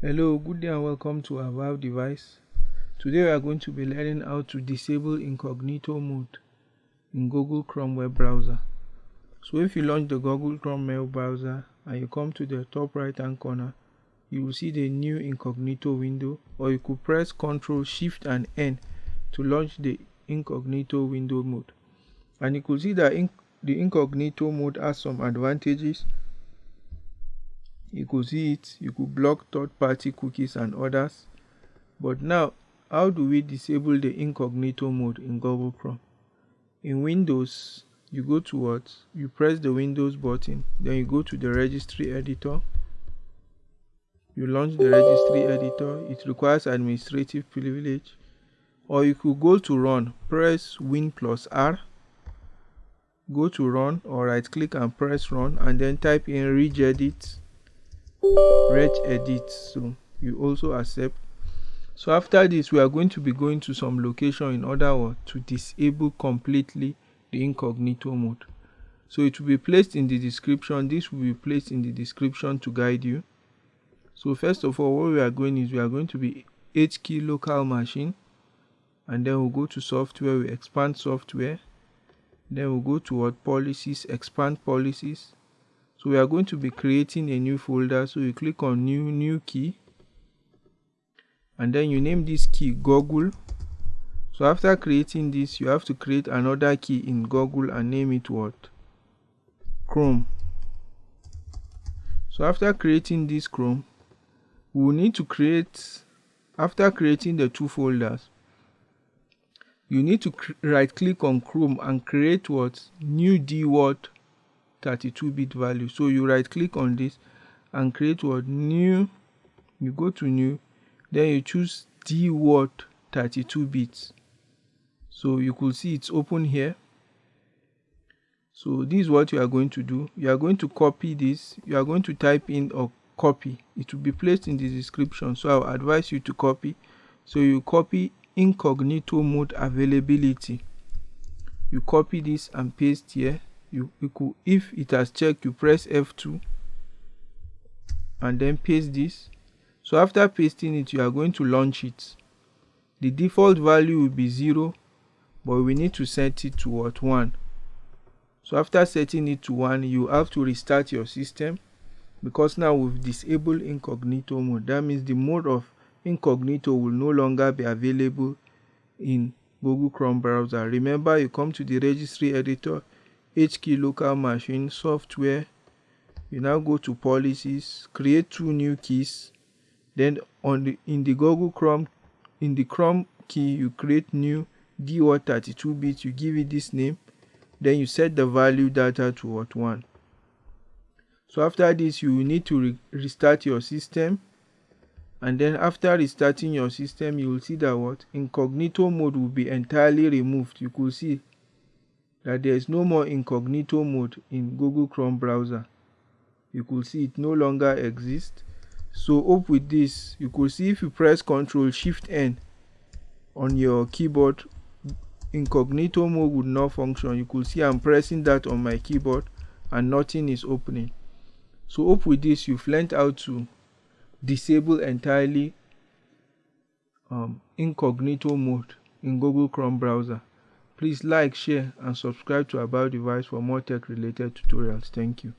Hello, good day and welcome to About Device. Today we are going to be learning how to disable incognito mode in Google Chrome web browser. So if you launch the Google Chrome web browser and you come to the top right hand corner, you will see the new incognito window or you could press Ctrl Shift and N to launch the incognito window mode. And you could see that in the incognito mode has some advantages you could see it. You could block third-party cookies and others. But now how do we disable the incognito mode in google chrome? In windows you go to what? You press the windows button. Then you go to the registry editor. You launch the registry editor. It requires administrative privilege. Or you could go to run. Press win plus r. Go to run or right click and press run and then type in regedit regedit so you also accept. So after this we are going to be going to some location in order to disable completely the incognito mode. So it will be placed in the description. This will be placed in the description to guide you. So first of all what we are going is we are going to be key local machine. And then we'll go to software. We expand software. Then we'll go to what policies expand policies so we are going to be creating a new folder. So you click on new new key. And then you name this key google. So after creating this you have to create another key in google and name it what? Chrome. So after creating this chrome we will need to create after creating the two folders you need to right click on chrome and create what? New D dword 32 bit value. So you right click on this and create what? New you go to new then you choose dword 32 bits so you could see it's open here. So this is what you are going to do. You are going to copy this. You are going to type in or copy. It will be placed in the description. So i'll advise you to copy. So you copy incognito mode availability. You copy this and paste here you, if it has checked you press f2 and then paste this. So after pasting it you are going to launch it. The default value will be 0 but we need to set it to what 1 so after setting it to 1 you have to restart your system because now we've disabled incognito mode. That means the mode of incognito will no longer be available in google chrome browser. Remember you come to the registry editor key local machine software. You now go to policies create two new keys. Then on the in the google chrome in the chrome key you create new dword 32 bits you give it this name. Then you set the value data to what one. So after this you will need to re restart your system. And then after restarting your system you will see that what? Incognito mode will be entirely removed. You could see that there is no more incognito mode in Google Chrome browser. You could see it no longer exists. So up with this, you could see if you press Ctrl Shift N on your keyboard, incognito mode would not function. You could see I'm pressing that on my keyboard and nothing is opening. So up with this, you've learned how to disable entirely um, incognito mode in Google Chrome browser. Please like, share and subscribe to About Device for more tech related tutorials. Thank you.